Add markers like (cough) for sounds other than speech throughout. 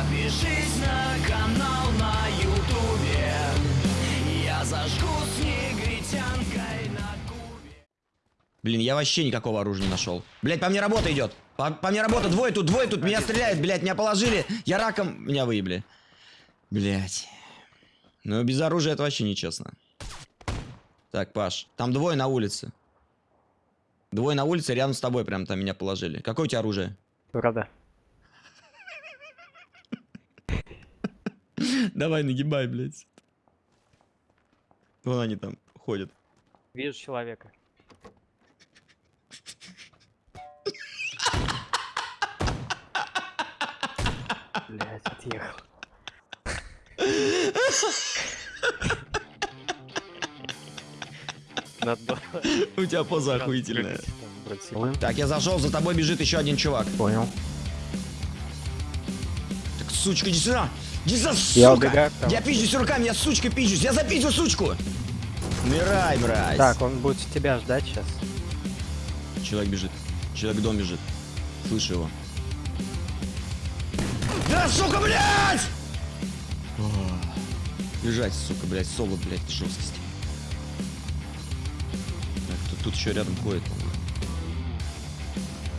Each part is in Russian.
Подпишись на канал на ютубе Я зажгу с негритянкой на кубе Блин, я вообще никакого оружия не нашел. Блять, по мне работа идет. По, по мне работа, двое тут, двое тут, меня стреляют, блять, меня положили. Я раком, меня выебли. Блять. Ну, без оружия это вообще нечестно. Так, Паш, там двое на улице. Двое на улице, рядом с тобой прям там меня положили. Какое у тебя оружие? Правда. Давай, нагибай, блядь. Вон они там ходят. Вижу человека. Блять, отъехал. Надо У тебя поза охуительная. Так, я зашел, за тобой бежит еще один чувак. Понял. Так, сучка, иди сюда! Сука! Я убегаю. Я пизжусь руками, я сучкой пизжусь, я запизжу сучку! Умирай, мразь! Так, он будет тебя ждать сейчас. Человек бежит. Человек в дом бежит. Слышу его. Да, сука, блядь! Бежать, сука, блядь, соло, блядь, жесткости. Так, тут, тут еще рядом ходит.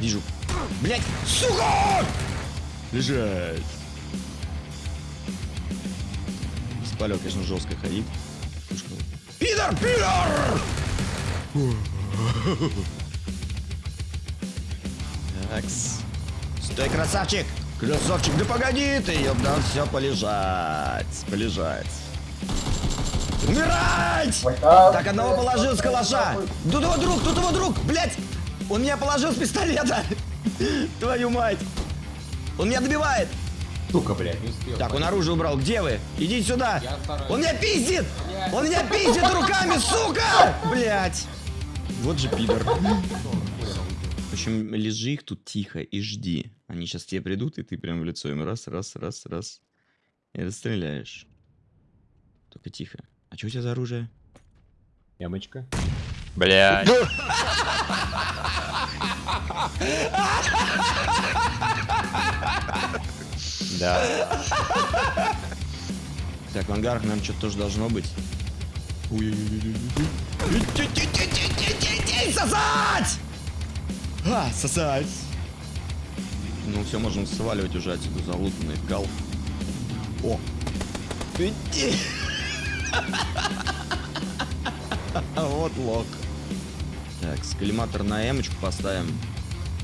Вижу. Блядь, сука! Лежать. Спалек, конечно, жестко ходит. Пидор, пидор! Такс. Стой, красавчик! Красавчик, да погоди ты, ёб, да все полежать, полежать. Умирать! Так, одного положил с калаша. Тут его друг, тут его друг, блядь! Он меня положил с пистолета! (laughs) Твою мать! Он меня добивает! Сука, блядь, не успел. Так, он оружие убрал. Где вы? Идите сюда! Он меня пиздит! Он меня пиздит руками, сука! Блять! Вот же пидор. В общем, лежи их тут тихо и жди. Они сейчас тебе придут, и ты прям в лицо им раз, раз, раз, раз. И расстреляешь. Только тихо. А что у тебя за оружие? Ямочка. Блять. (laughs) (laughs) Да. (laughs) Так, в ангарах, наверное, что-то тоже должно быть. Сосать! А, сосать! Ну все, можем сваливать уже отсюда залутанный гал. О! Вот лок. Так, скалиматор на эмочку поставим.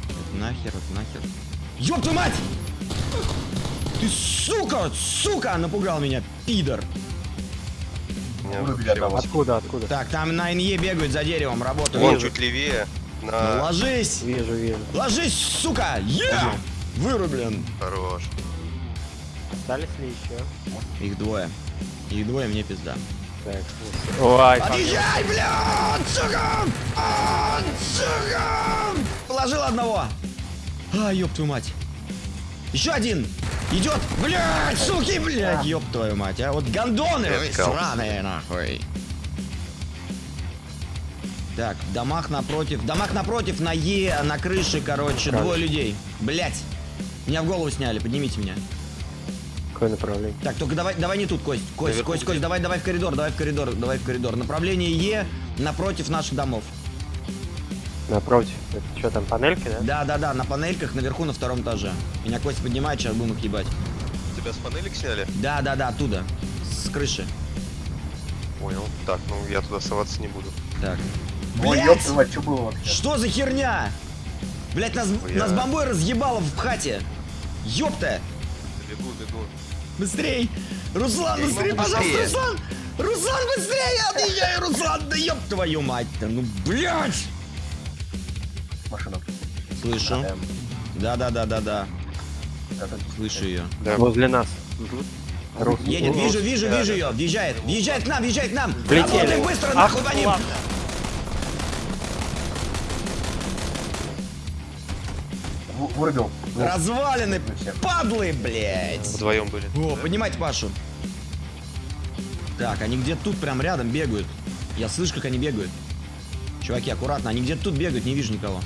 Это нахер, это нахер. Ёб твою мать! Ты сука, сука, напугал меня, пидор. Откуда, откуда? Так, там на НЕ бегают за деревом, работают. Вон чуть левее. Ну, На... ложись! Вижу, вижу. Ложись, сука! Я! Вырублен. Хорош. Остались ли еще? Их двое. Их двое, мне пизда. Так, Ой, как- Отъезжай, блядь, сука! А, сука! Положил одного. А, ёб твою мать. Еще один. Идет. Блядь, суки, блядь, ёб твою мать. А вот гондоны искал. сраные, нахуй. Так, в домах напротив. В домах напротив на Е, на крыше, короче, Крыша. двое людей. Блядь. Меня в голову сняли, поднимите меня. какое направление? Так, только давай, давай не тут, Кость. Кость, Наверху Кость, Кость, давай, давай в коридор, давай в коридор, давай в коридор. Направление Е напротив наших домов. Напротив. Это что там, панельки, да? Да, да, да, на панельках наверху на втором этаже. Меня Кость поднимает, сейчас будем их ебать. Тебя с панелек сняли? Да, да, да, оттуда. С крыши. Понял. Так, ну я туда соваться не буду. Так. Ой, ёб твою что было вообще? Что за херня? Блять, нас, Я- нас бомбой разъебало в хате. Ёпта! Бегу, бегу. Быстрей! Руслан, Я быстрей, пожалуйста, быстрее. Руслан! Руслан, быстрее! Я отъезжаю, Руслан! Да ёб твою мать-то! Ну, блядь! Машина. Слышу. Да, да, да, да, да. это- Слышу ее. Да. Возле нас. Рус- Едет, вижу, вижу, да, вижу да. ее. Въезжает, въезжает к нам, въезжает к нам. Работаем быстро, Ах, нахуй по ним. Вырубил. Развалины, падлы, блядь. Вдвоем были. О, Да. поднимайте Пашу. Так, они где-то тут прям рядом бегают. Я слышу, как они бегают. Чуваки, аккуратно, они где-то тут бегают, не вижу никого.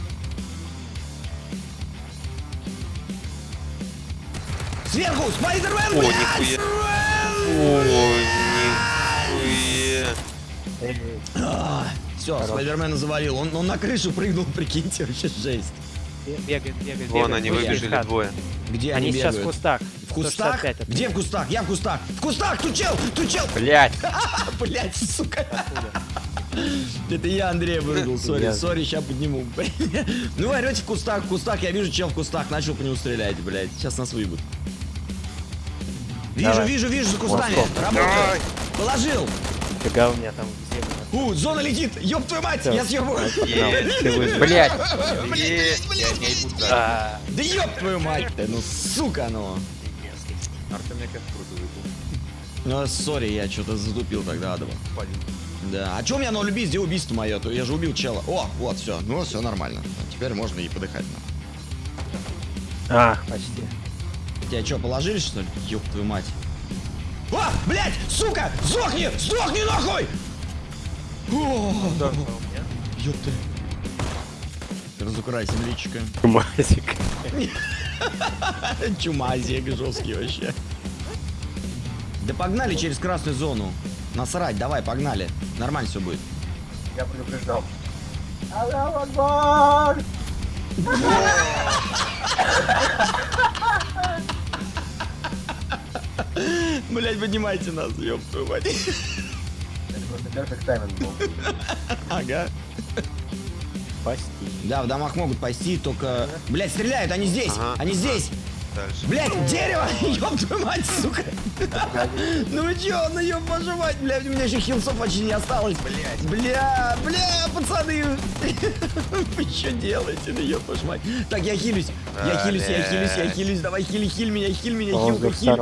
Сверху, Спайдермен, О, нихуя. Ой, нихуя. Все, Спайдермена завалил. Он, он на крышу прыгнул, (laughs) прикиньте, вообще жесть. Бегает, бегает, Вон они выбежали двое. Где Они они, сейчас в бегают? кустах. В кустах? 165 от Где в кустах? Я в кустах. В кустах, тут чел, тут чел. Блять! (laughs) Блять, сука. (laughs) Это я Андрея вырубил, сори, сори, сейчас подниму. Ну вы орете в кустах, в кустах, я вижу чел в кустах, начал по нему стрелять, блядь. Сейчас нас выебут. Вижу, Давай. вижу, вижу за кустами. Восков. Работает. Положил. Фига у меня там У, зона летит. Ёб твою мать, я съебываю. Блять! (laughs) Блядь. А, Да ёб твою мать-то, ну сука, ну. Артем мне как круто выпал. Ну, сори, я что-то затупил тогда, адово. Да, а чё у меня на любить, где убийство мое? То я же убил чела. О, вот, все, ну все нормально. Теперь можно и подыхать. а, почти. Тебя что, положили, что ли? Ёб твою мать. А, блядь, сука, сдохни, сдохни нахуй! О, Ёб ты. Разукрасим личико. Мазик. (laughs) Чумазик жесткий вообще. Да погнали через красную зону. Насрать, давай, погнали. Нормально все будет. Я предупреждал. Аллаху (laughs) Акбар! Блять, поднимайте нас, ёб твою мать. Это просто перфект тайминг был. Ага. Пасти. Да, в домах могут пасти, только... Блять, стреляют, они здесь, Ага. они здесь. Дальше. Блять, дерево! (laughs) Ёб твою мать, сука! Ну вы чё, ну ёб вашу мать, блядь, у меня еще хилсов почти не осталось. Блять. Бля, бля, пацаны! (laughs) Вы что делаете, ну ёб вашу мать? Так, я хилюсь, я хилюсь, я хилюсь, я хилюсь, давай хили, хиль меня, хиль меня, хилка, хиль.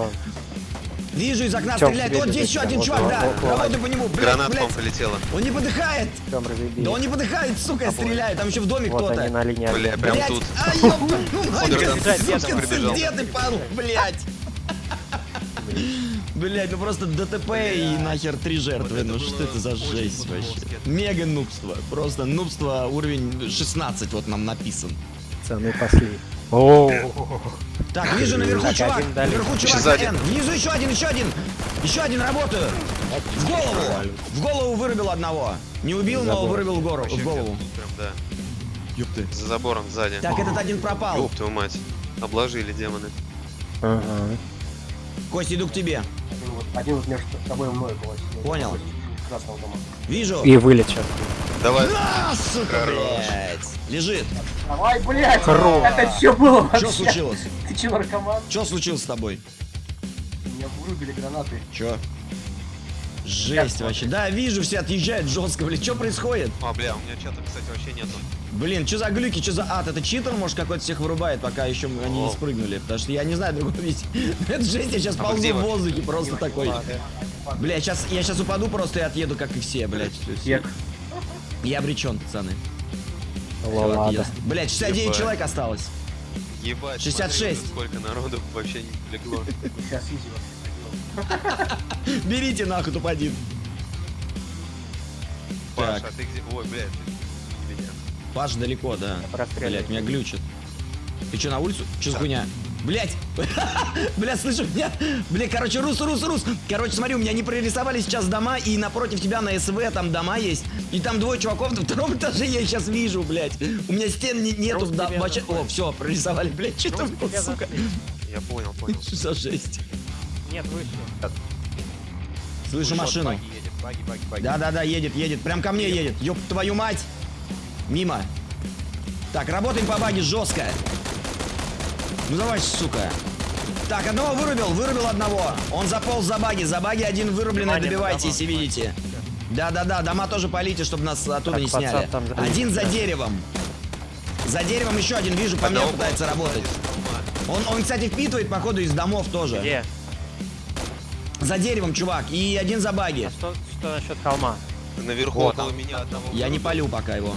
Вижу, из окна Тём, стреляет. Вот здесь еще один чувак, вот, да. вот, вот. Работаю по нему. Блядь, Граната блядь. вам полетела. Он не подыхает. Тём. Да он не подыхает, сука, я стреляю. Там еще в доме Вот кто-то. они на линии. Бля, прям Блядь, тут. а, сука, сука, прибежал. где ты, падал, блядь. Блять, ну просто ДТП и нахер три жертвы. Ну что это за жесть вообще? Мега нубство. Просто нубство уровень 16 вот нам написан. Пацаны пошли. О, Так, вижу наверху чувак. Наверху чувак. сзади. Внизу еще один, еще один. Еще один работаю. В голову. В голову вырубил одного. Не убил, но вырубил в гору- в голову. Ёпты. За забором сзади. Так, этот один пропал. Твою мать. Обложили демоны. ага. Кость, иду к тебе. Один вот, между тобой и мной был. Понял. Вижу. И вылет сейчас. Давай. На, сука, блядь. Лежит. Давай, блядь! Хорош. Это что было вообще? Что случилось? Ты че, наркоман? Что случилось с тобой? Меня вырубили гранаты. Чё? Жесть вообще. Да, вижу, все отъезжают жестко, блин. Что происходит? А, бля, у меня чата, кстати, вообще нету. Блин, что за глюки, что за ад? Это читер, может, какой-то всех вырубает, пока еще они не О. спрыгнули. Потому что я не знаю другого видеть. (laughs) Это жесть, я сейчас А ползу в воздухе, просто такой. Бля, сейчас, я сейчас упаду просто и отъеду, как и все, блядь. Я обречен, пацаны. Отъезд. Блядь, 69 Ебать. человек осталось. Ебать, 66. смотри, сколько народу вообще не легло. Сейчас. (laughs) Берите нахуй топ-1. Паша, Так. а ты где? Ой, блядь. ты- Меня. Паш далеко, да. Блять, меня глючит. Ты что, на улицу? Что за хуйня? Блять! (laughs) Бля, слышу, меня... Бля, короче, рус, рус, рус. Короче, смотри, у меня не прорисовали сейчас дома, и напротив тебя на СВ там дома есть. И там двое чуваков на втором (laughs) этаже я их сейчас вижу, блять. У меня стен не- нету. Рус да, вообще... О, все, прорисовали, блять. Что там, сука? Я понял, понял. Что (laughs) за жесть? Нет, выше. Слышу машину. Баги едет, баги, баги, баги. Да-да-да, едет, едет. Прям ко мне едет. Ёб твою мать. Мимо. Так, работаем по баге жестко. Ну давай, сука. Так, одного вырубил, вырубил одного. Он заполз за баги, за баги один вырубленный, Внимание, добивайте, если видите. Да-да-да, дома тоже полите, чтобы нас оттуда Так, не сняли. там за- Один за деревом. За деревом еще один, вижу, по мне пытается работать. Он, он, кстати, впитывает, походу, из домов тоже. Где? За деревом, чувак, и один за баги. А что, что насчет холма? Наверху Вот около меня одного. Я не полю пока его.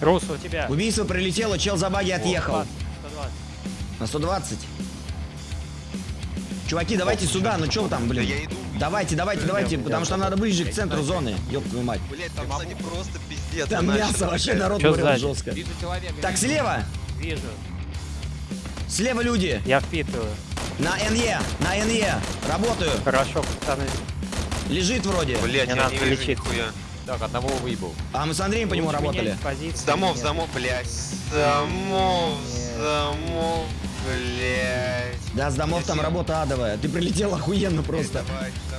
Рус, у тебя. Убийство прилетело, чел за баги отъехал. 120. На 120. Чуваки, давайте сюда, ну чё вы там, Да я блин? иду. Давайте, давайте, давайте, потому что нам надо ближе к центру зоны. Ёб твою мать. Блять, там сзади просто пиздец. Там начали. мясо, вообще народ сзади? жестко. Вижу человека. Так, слева! Вижу. Слева люди. Я впитываю. На НЕ, на НЕ. Работаю. Хорошо, пацаны. Лежит вроде. Блять, я надо не вижу лечить. нихуя. Так, одного выебал. А мы с Андреем по нему работали. С домов, с домов, блять. С домов, с домов, блять. Да, с домов там работа адовая. Ты прилетел охуенно просто.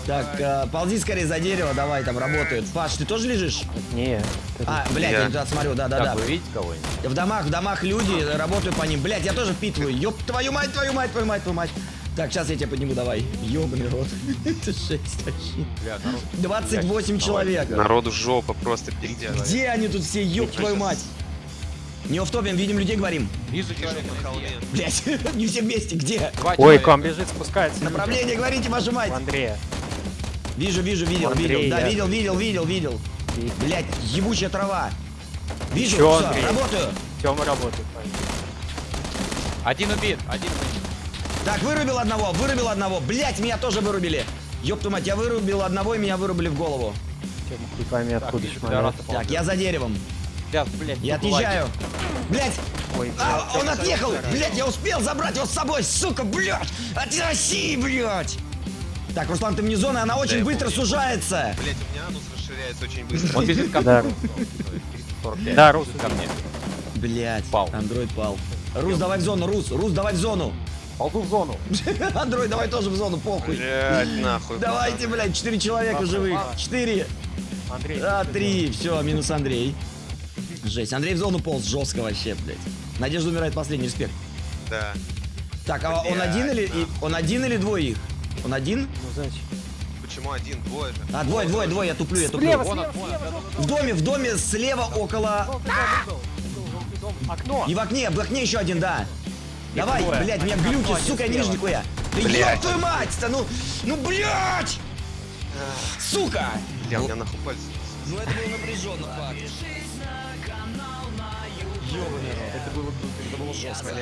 Так, э, ползи скорее за дерево, давай, там работают. Паш, ты тоже лежишь? Не. А, блядь, я Я. туда смотрю, да-да-да. Вы видите кого-нибудь? В домах, в домах люди, работаю по ним. Блядь, я тоже впитываю. Ёб твою мать, твою мать, твою мать, твою мать. Так, сейчас я тебя подниму, давай. Ёбаный рот. (laughs) Это жесть вообще. Бля, народ. 28 человек. Народу жопа просто пиздец. Где они тут все, ёб твою мать? Не офтопим, видим людей, говорим. Вижу на холме. Блять, не все вместе, где? Ой, к вам бежит, спускается. Направление, говорите, вашу мать. Андрея. Вижу, вижу, видел, видел. Да, видел, видел, видел, видел. Блять, ебучая трава. Вижу, Чё, Андрей? работаю. Тёма работает. Один убит, один убит. Так, вырубил одного, вырубил одного. Блять, меня тоже вырубили. Ёб твою мать, я вырубил одного и меня вырубили в голову. Хуй пойми, Так, откуда Так, ползет. я за деревом. Сейчас, блядь, Я отъезжаю. Блять, Ой, а, блядь. он отъехал. Блять, я успел забрать его с собой, сука, блять. От России, блять. Так, Руслан, ты вне зоны, она очень я быстро помню. сужается. Блять, у меня анус расширяется очень быстро. Он бежит ко Да. мне. 345. Да, Рус, ко мне. Блять, Пал. андроид пал. Рус, давай в зону, Рус, Рус, давай в зону. Ползу в зону. (laughs) Андроид, давай тоже в зону, похуй. Блять, нахуй. Давайте, блядь, четыре человека живых. Четыре. Андрей. А, три. Все, минус Андрей. Жесть. Андрей в зону полз жестко вообще, блядь. Надежда умирает последний, респект. Да. Так, а он один или и- он один или двое их? Он один? Ну, значит. Почему один? Двое же. А, двое, двое, двое, я туплю, я туплю. Слева, Вон слева, вон слева, В доме, в доме слева около... Окно. И в окне, в окне еще один, да. Давай, двое. блядь, меня один сука, я не вижу нихуя. Да ёб твою мать-то, ну, ну, блядь! Сука! Бля, у меня нахуй пальцы. Ну это было напряженно, факт. Ёбаный рот. Это было, это было жестко.